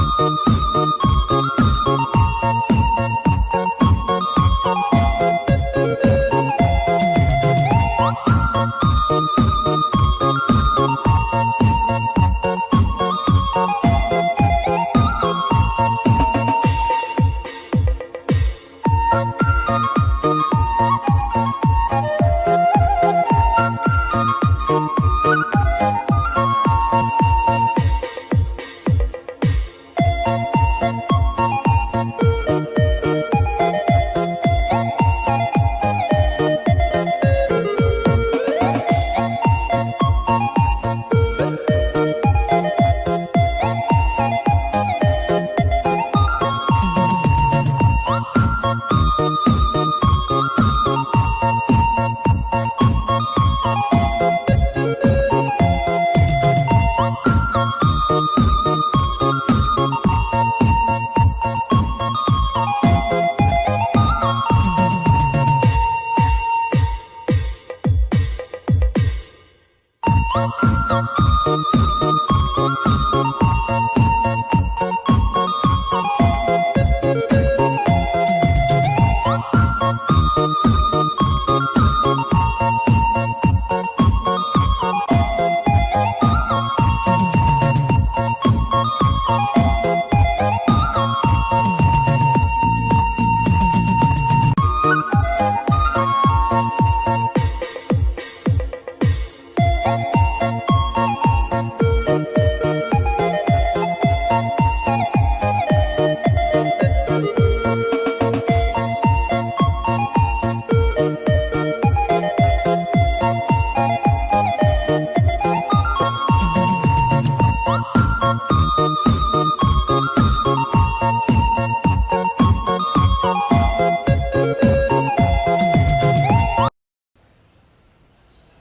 Mm-hmm.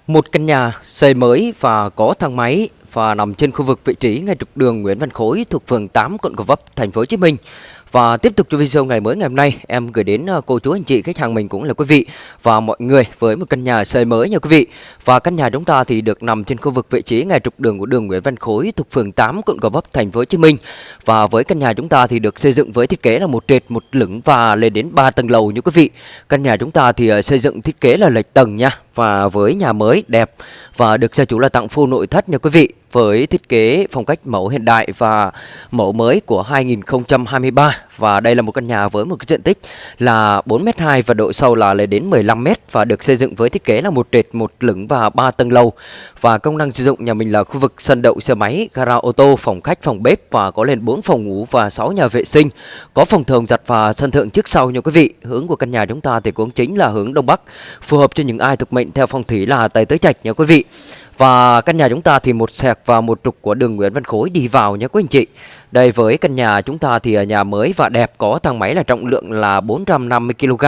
Một căn nhà xây mới và có thang máy và nằm trên khu vực vị trí ngay trục đường Nguyễn Văn Khối thuộc phường 8 quận Gò Vấp, thành phố Hồ Chí Minh. Và tiếp tục cho video ngày mới ngày hôm nay, em gửi đến ờ, cô chú anh chị khách hàng mình cũng là quý vị và mọi người với một căn nhà xây mới nha quý vị. Và căn nhà chúng ta thì được nằm trên khu vực vị trí ngay trục đường của đường Nguyễn Văn Khối thuộc phường 8 quận Gò Vấp, thành phố Hồ Chí Minh. Và với căn nhà chúng ta thì được xây dựng với thiết kế là một trệt, một lửng và lên đến 3 tầng lầu như quý vị. Căn nhà chúng ta thì ờ, xây dựng thiết kế là lệch tầng nha và với nhà mới đẹp và được gia chủ là tặng full nội thất nha quý vị với thiết kế phong cách mẫu hiện đại và mẫu mới của 2023 và đây là một căn nhà với một cái diện tích là 4m2 và độ sâu là lên đến 15m và được xây dựng với thiết kế là một trệt, một lửng và ba tầng lầu và công năng sử dụng nhà mình là khu vực sân đậu xe máy, gara ô tô, phòng khách, phòng bếp và có lên 4 phòng ngủ và 6 nhà vệ sinh, có phòng thường giặt và sân thượng trước sau nha quý vị. Hướng của căn nhà chúng ta thì cũng chính là hướng đông bắc, phù hợp cho những ai thuộc mệnh theo phong thủy là tài tới trạch nha quý vị. Và căn nhà chúng ta thì một sẹc và một trục của đường Nguyễn Văn Khối đi vào nhé, quý anh chị. Đây với căn nhà chúng ta thì nhà mới và đẹp có thang máy là trọng lượng là 450 kg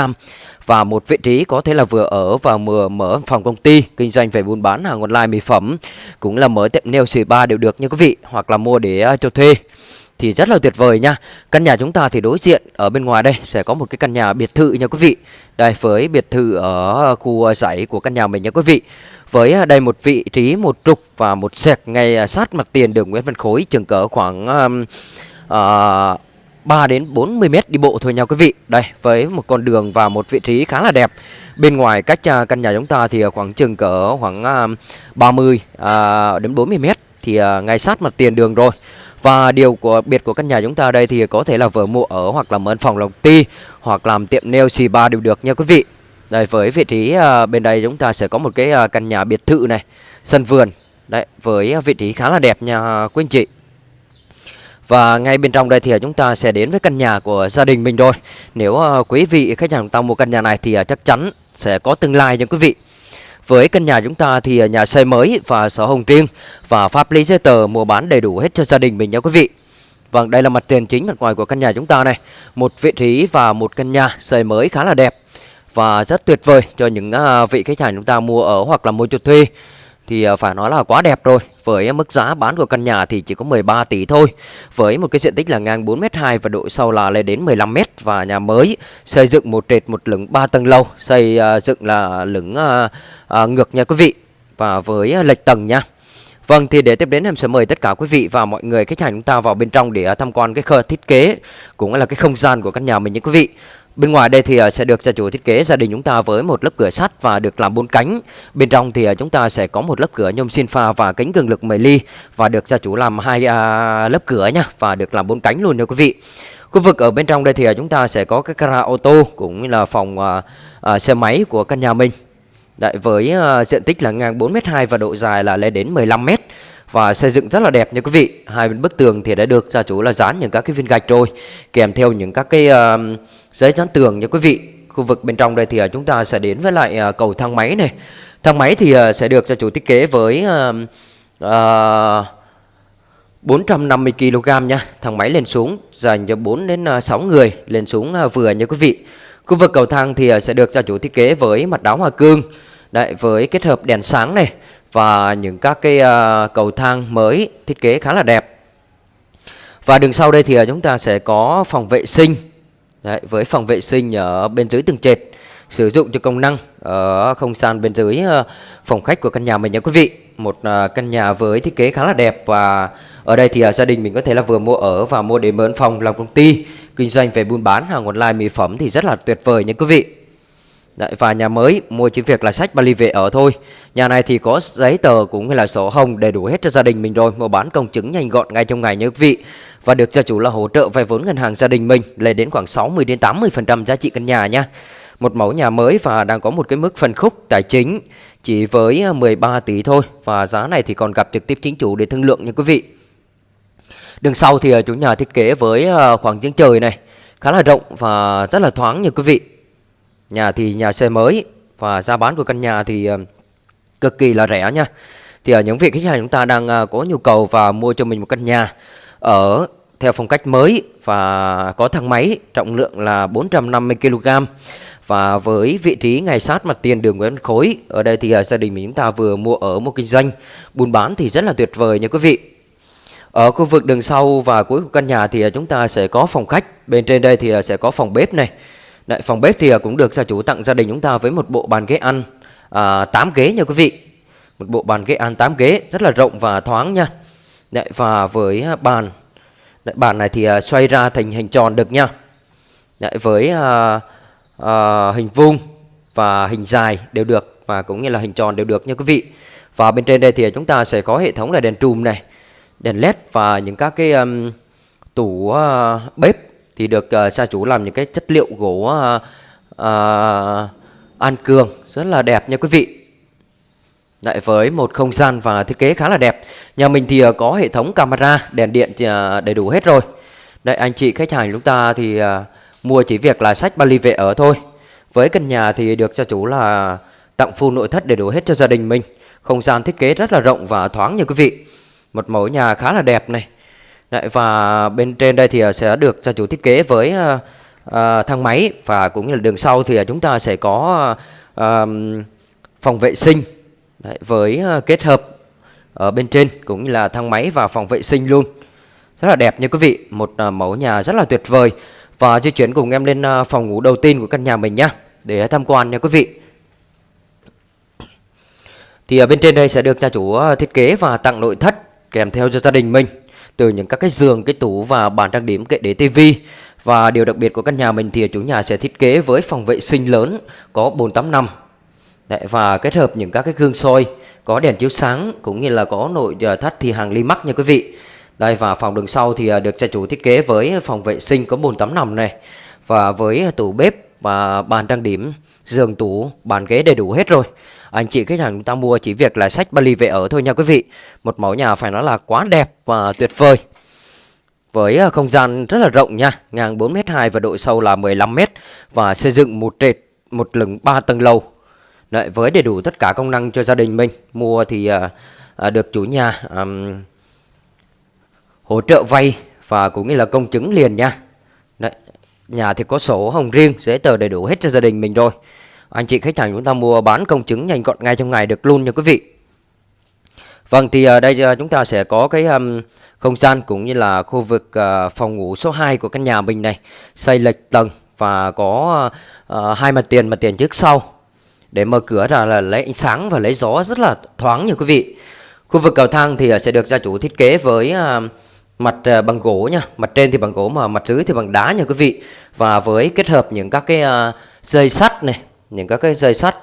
và một vị trí có thể là vừa ở và vừa mở phòng công ty, kinh doanh về buôn bán hàng online mỹ phẩm cũng là mở tiệm nail spa đều được nha quý vị, hoặc là mua để à, cho thuê thì rất là tuyệt vời nha. Căn nhà chúng ta thì đối diện ở bên ngoài đây sẽ có một cái căn nhà biệt thự nha quý vị. Đây, với biệt thự ở à, khu à, dãy của căn nhà mình nha quý vị. Với à, đây một vị trí một trục và một sẹc ngay à, sát mặt tiền đường Nguyễn Văn Khối chừng cỡ khoảng um, uh, 3 đến 40 mét đi bộ thôi nha quý vị. Đây với một con đường và một vị trí khá là đẹp. Bên ngoài cách uh, căn nhà chúng ta thì khoảng chừng cỡ khoảng uh, 30 uh, đến 40 mét thì uh, ngay sát mặt tiền đường rồi. Và điều của biệt của căn nhà chúng ta đây thì có thể là vừa mua ở hoặc là mở phòng làm ti hoặc làm tiệm nail spa đều được nha quý vị. Đây với vị trí uh, bên đây chúng ta sẽ có một cái uh, căn nhà biệt thự này, sân vườn. Đấy, với ờ, vị trí khá là đẹp nha quý anh chị. Và ngay bên trong đây thì chúng ta sẽ đến với căn nhà của gia đình mình rồi. Nếu uh, quý vị khách hàng chúng ta mua căn nhà này thì uh, chắc chắn sẽ có tương lai nha quý vị. Với căn nhà chúng ta thì nhà xây mới và sổ hồng riêng và pháp lý giấy tờ mua bán đầy đủ hết cho gia đình mình nha quý vị. Vâng, đây là mặt tiền chính mặt ngoài của căn nhà chúng ta này. Một vị trí và một căn nhà xây mới khá là đẹp và rất tuyệt vời cho những à, vị khách hàng chúng ta mua ở hoặc là mua cho thuê thì à, phải nói là quá đẹp rồi. Với mức giá bán của căn nhà thì chỉ có 13 tỷ thôi. Với một cái diện tích là ngang 4m2 và độ sâu là lên đến 15m và nhà mới xây dựng một trệt một lửng 3 tầng lầu, xây à, dựng là lửng ngược nha quý vị, và với lệch tầng nha. Vâng thì để tiếp đến em sẽ mời tất cả quý vị và mọi người khách hàng chúng ta vào bên trong để tham quan cái khơ thiết kế cũng là cái không gian của căn nhà mình nha quý vị. Bên ngoài đây thì ờ, sẽ được gia chủ thiết kế gia đình chúng ta với một lớp cửa sắt và được làm bốn cánh. Bên trong thì ờ, chúng ta sẽ có một lớp cửa nhôm xin pha và kính cường lực 10 ly và được gia chủ làm hai à, lớp cửa nha và được làm bốn cánh luôn nha quý vị. Khu vực ở bên trong đây thì ờ, chúng ta sẽ có cái gara ô tô cũng như là phòng à, à, xe máy của căn nhà mình. Đấy, với uh, diện tích là ngang 4m2 và độ dài là lên đến 15m và xây dựng rất là đẹp nha quý vị. Hai bên bức tường thì đã được gia chủ là dán những các cái viên gạch rồi, kèm theo những các cái uh, giấy dán tường nha quý vị. Khu vực bên trong đây thì uh, chúng ta sẽ đến với lại uh, cầu thang máy này. Thang máy thì uh, sẽ được gia chủ thiết kế với uh, uh, 450 kg nha. Thang máy lên xuống dành cho 4 đến 6 người lên xuống vừa nha quý vị. Khu vực cầu thang thì sẽ được gia chủ thiết kế với mặt đá hoa cương. Đấy, với kết hợp đèn sáng này và những các cái uh, cầu thang mới thiết kế khá là đẹp. Và đường sau đây thì uh, chúng ta sẽ có phòng vệ sinh. Đấy, với phòng vệ sinh ở bên dưới tầng trệt sử dụng cho công năng ở không gian bên dưới uh, phòng khách của căn nhà mình nha quý vị. Một uh, căn nhà với thiết kế khá là đẹp và ở đây thì uh, gia đình mình có thể là vừa mua ở và mua để mướn phòng làm công ty kinh doanh về buôn bán hàng online mỹ phẩm thì rất là tuyệt vời nha quý vị. Đấy, và nhà mới mua chỉ việc là sách vali về ở thôi. Nhà này thì có giấy tờ cũng như là sổ hồng đầy đủ hết cho gia đình mình rồi. Mua bán công chứng nhanh gọn ngay trong ngày nhớ quý vị. Và được gia chủ là hỗ trợ vay vốn ngân hàng gia đình mình Lên đến khoảng 60 đến 80% giá trị căn nhà nha. Một mẫu nhà mới và đang có một cái mức phân khúc tài chính Chỉ với à, 13 tỷ thôi. Và giá này thì còn gặp trực tiếp chính chủ để thương lượng nha quý vị. Đường sau thì à, chủ nhà thiết kế với à, khoảng giếng trời này Khá là rộng và rất là thoáng nha quý vị. Nhà thì nhà xe mới và giá bán của căn nhà thì ờ, cực kỳ là rẻ nha. Thì ở những vị khách hàng chúng ta đang ờ, có nhu cầu và mua cho mình một căn nhà ở theo phong cách mới và có thang máy trọng lượng là 450 kg và với vị trí ngay sát mặt tiền đường Nguyễn Khối. Ở đây thì gia đình mình chúng ta vừa mua ở một kinh doanh buôn bán thì rất là tuyệt vời nha quý vị. Ở khu vực đường sau và cuối của căn nhà thì chúng ta sẽ có phòng khách. Bên trên đây thì sẽ có phòng bếp này Đấy, phòng bếp thì à, cũng được gia chủ tặng gia đình chúng ta với một bộ bàn ghế ăn à, 8 ghế nha quý vị. Một bộ bàn ghế ăn 8 ghế rất là rộng và thoáng nha. Đấy, và với à, bàn. Đấy, bàn này thì à, xoay ra thành hình tròn được nha. Đấy, với à, à, hình vuông và hình dài đều được và cũng như là hình tròn đều được nha quý vị. Và bên trên đây thì chúng ta sẽ có hệ thống là đèn trùm này đèn led và những các cái um, tủ uh, bếp thì được ờ, uh, gia chủ làm những cái chất liệu gỗ uh, uh, an cường rất là đẹp nha quý vị. Lại với một không gian và thiết kế khá là đẹp. Nhà mình thì uh, có hệ thống camera, đèn điện thì, uh, đầy đủ hết rồi. Đây anh chị khách hàng chúng ta thì uh, mua chỉ việc là sách Bali về ở thôi. Với căn nhà thì được gia chủ là tặng full nội thất đầy đủ hết cho gia đình mình. Không gian thiết kế rất là rộng và thoáng nha quý vị. Một mẫu nhà khá là đẹp này. Đấy, Và bên trên đây thì à, sẽ được gia chủ thiết kế với uh, uh, thang máy Và cũng như là đường sau thì chúng ta sẽ có uh, phòng vệ sinh Đấy, Với uh, kết hợp ở bên trên cũng như là thang máy và phòng vệ sinh luôn. Rất là đẹp nha quý vị Một uh, mẫu nhà rất là tuyệt vời. Và di chuyển cùng em lên phòng ngủ đầu tiên của căn nhà mình nhá Để tham quan nha quý vị. Thì ở bên trên đây sẽ được gia chủ thiết kế và tặng nội thất kèm theo cho gia đình mình. Từ những các cái giường, cái tủ và bàn trang điểm kệ để tivi. Và điều đặc biệt của căn nhà mình thì chủ nhà sẽ thiết kế với phòng vệ sinh lớn có 485 Đấy, Và kết hợp những các cái gương soi có đèn chiếu sáng cũng như là có nội ờ, thất thì hàng ly mắc nha quý vị. Đây và phòng đường sau thì ờ, được gia chủ thiết kế với phòng vệ sinh có bồn tắm nằm này. Và với tủ bếp và bàn trang điểm, giường tủ, bàn ghế đầy đủ hết rồi. Anh chị khách hàng chúng ta mua chỉ việc là sách Bali về ở thôi nha quý vị Một mẫu nhà phải nói là quá đẹp và tuyệt vời với à, không gian rất là rộng nha, ngang 4m2 và độ sâu là 15m và xây dựng một trệt một lửng 3 tầng lầu. Đấy, với đầy đủ tất cả công năng cho gia đình mình. Mua thì à, à, được chủ nhà à, hỗ trợ vay và cũng như là công chứng liền nha. Đấy, nhà thì có sổ hồng riêng, giấy tờ đầy đủ hết cho gia đình mình rồi. Anh chị khách hàng chúng ta mua bán công chứng nhanh gọn ngay trong ngày được luôn nha quý vị. Vâng thì ở đây à, chúng ta sẽ có cái um, không gian cũng như là khu vực uh, phòng ngủ số 2 của căn nhà mình này, xây lệch tầng và có uh, hai mặt tiền mặt tiền trước sau. Để mở cửa ra là lấy ánh sáng và lấy gió rất là thoáng nha quý vị. Khu vực cầu thang thì sẽ được gia chủ thiết kế với uh, mặt uh, bằng gỗ nha mặt trên thì bằng gỗ mà mặt dưới thì bằng đá nha quý vị và với kết hợp những các cái uh, dây sắt này những các cái dây sắt.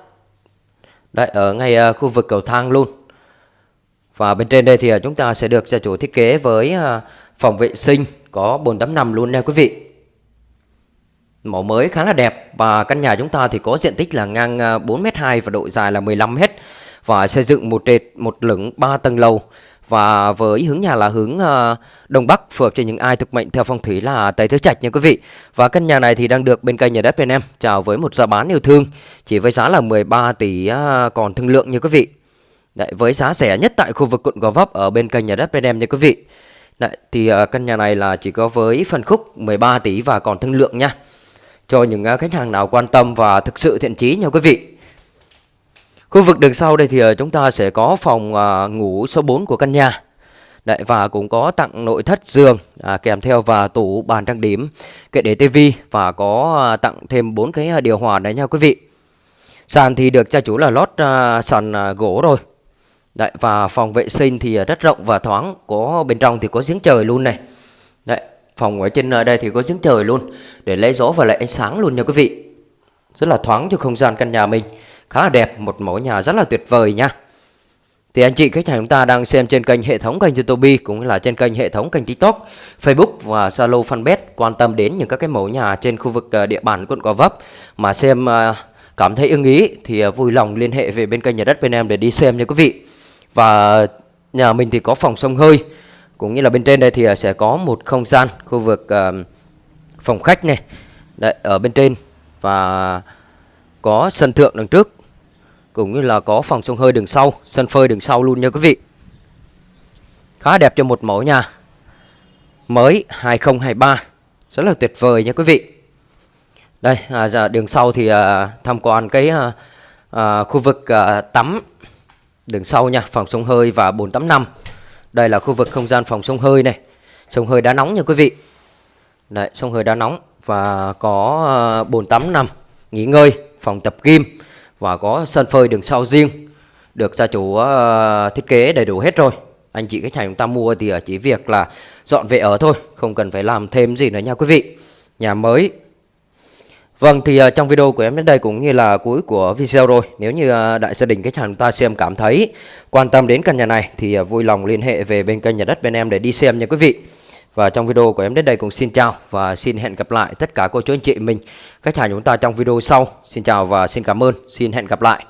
Đấy ở ngay uh, khu vực cầu thang luôn. Và bên trên đây thì uh, chúng ta sẽ được gia chủ thiết kế với uh, phòng vệ sinh có bồn tắm nằm luôn nha quý vị. Mẫu mới khá là đẹp và căn nhà chúng ta thì có diện tích là ngang 4m2 và độ dài là 15m và xây dựng một trệt một lửng 3 tầng lầu và với hướng nhà là hướng uh, đông bắc phù hợp cho những ai thuộc mệnh theo phong thủy là tây tứ trạch nha quý vị. Và căn nhà này thì đang được bên kênh nhà đất bên em chào với một giá bán yêu thương chỉ với giá là 13 tỷ uh, còn thương lượng nha quý vị. Đấy, với giá rẻ nhất tại khu vực quận Gò Vấp ở bên kênh nhà đất bên em nha quý vị. Đấy, thì uh, căn nhà này là chỉ có với phân khúc 13 tỷ và còn thương lượng nha. Cho những uh, khách hàng nào quan tâm và thực sự thiện chí nha quý vị. Khu vực đường sau đây thì ờ, chúng ta sẽ có phòng ờ, ngủ số 4 của căn nhà. Đấy, và cũng có tặng nội thất giường à, kèm theo và tủ bàn trang điểm, kệ để tivi và có ờ, tặng thêm bốn cái điều hòa đấy nha quý vị. Sàn thì được gia chủ là lót à, sàn à, gỗ rồi. Đấy, và phòng vệ sinh thì rất rộng và thoáng, có bên trong thì có giếng trời luôn này. Đấy, phòng ở trên đây thì có giếng trời luôn để lấy gió và lại ánh sáng luôn nha quý vị. Rất là thoáng cho không gian căn nhà mình khá là đẹp, một mẫu nhà rất là tuyệt vời nha. Thì anh chị khách hàng chúng ta đang xem trên kênh hệ thống kênh YouTube cũng là trên kênh hệ thống kênh TikTok, Facebook và Zalo Fanpage quan tâm đến những các cái mẫu nhà trên khu vực ờ, địa bàn quận Gò Vấp mà xem ờ, cảm thấy ưng ý thì ờ, vui lòng liên hệ về bên kênh nhà đất bên em để đi xem nha quý vị. Và nhà mình thì có phòng sông hơi cũng như là bên trên đây thì sẽ có một không gian khu vực phòng khách này. Đấy, ở bên trên và có sân thượng đằng trước cũng như là có phòng sông hơi đường sau sân phơi đường sau luôn nha quý vị khá đẹp cho một mẫu nhà mới 2023 rất là tuyệt vời nha quý vị Đây, à, giờ đường sau thì à, tham quan cái à, à, khu vực à, tắm đường sau nha, phòng sông hơi và bồn tắm nằm. Đây là khu vực không gian phòng sông hơi này. Sông hơi đá nóng nha quý vị. Đấy, sông hơi đá nóng và có à, bồn tắm nằm, nghỉ ngơi, phòng tập gym và có sân phơi đường sau riêng. Được gia chủ ờ, thiết kế đầy đủ hết rồi. Anh chị khách hàng chúng ta mua thì ờ, chỉ việc là dọn về ở thôi, không cần phải làm thêm gì nữa nha quý vị. Nhà mới Vâng thì ờ, trong video của em đến đây cũng như là cuối của video rồi Nếu như đại gia đình khách hàng chúng ta xem cảm thấy quan tâm đến căn nhà này Thì vui lòng liên hệ về bên kênh nhà đất bên em để đi xem nha quý vị và trong video của em đến đây cũng xin chào và xin hẹn gặp lại tất cả cô chú anh chị mình. Khách hàng chúng ta trong video sau. Xin chào và xin cảm ơn, xin hẹn gặp lại.